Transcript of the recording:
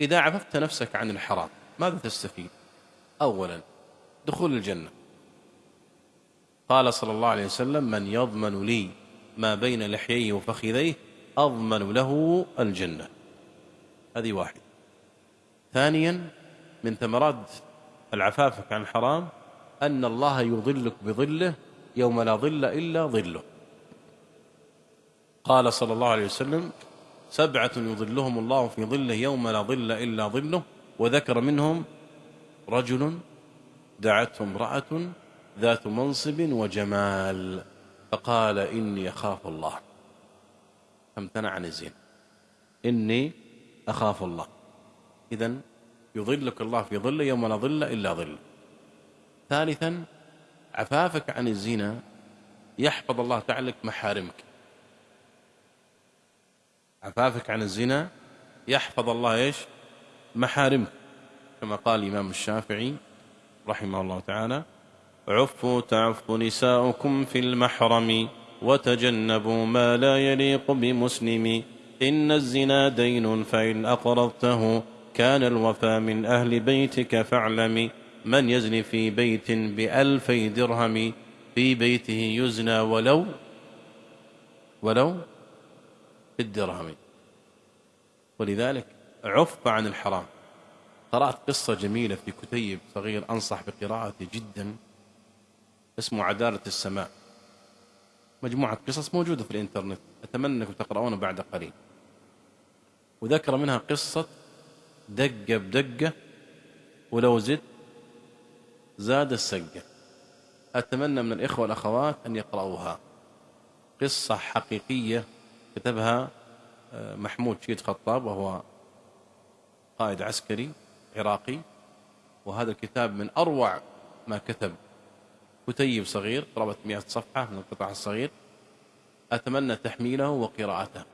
إذا عففت نفسك عن الحرام ماذا تستفيد؟ أولا دخول الجنة. قال صلى الله عليه وسلم من يضمن لي ما بين لحييه وفخذيه أضمن له الجنة. هذه واحد ثانيا من ثمرات العفافك عن الحرام أن الله يظلك بظله يوم لا ظل إلا ظله. قال صلى الله عليه وسلم سبعة يظلهم الله في ظله يوم لا ظل إلا ظله وذكر منهم رجل دعته امرأة ذات منصب وجمال فقال إني أخاف الله. فامتنع عن الزنا إني أخاف الله. إذا يظلك الله في ظله يوم لا ظل إلا ظله ثالثا عفافك عن الزنا يحفظ الله تعالى محارمك. عفافك عن الزنا؟ يحفظ الله إيش؟ محارمك كما قال الإمام الشافعي رحمه الله تعالى عفوا تعف نساؤكم في المحرم وتجنبوا ما لا يليق بمسلم. إن الزنا دين فإن أقرضته كان الوفى من أهل بيتك فاعلم. من يزني في بيت بألفي درهم في بيته يزنى ولو ولو بالدرهم ولذلك عف عن الحرام. قرأت قصة جميلة في كتيب صغير أنصح بقراءته جدا اسمه عدالة السماء. مجموعة قصص موجودة في الإنترنت أتمنى أنكم تقرؤونه بعد قليل. وذكر منها قصة دقة بدقة ولو زدت زاد السقة. أتمنى من الإخوة والأخوات أن يقرأوها قصة حقيقية كتبها آه، محمود شيد خطاب وهو قائد عسكري عراقي. وهذا الكتاب من أروع ما كتب كتيب صغير قرابة 100 صفحة من القطع الصغير. أتمنى تحميله وقراءته.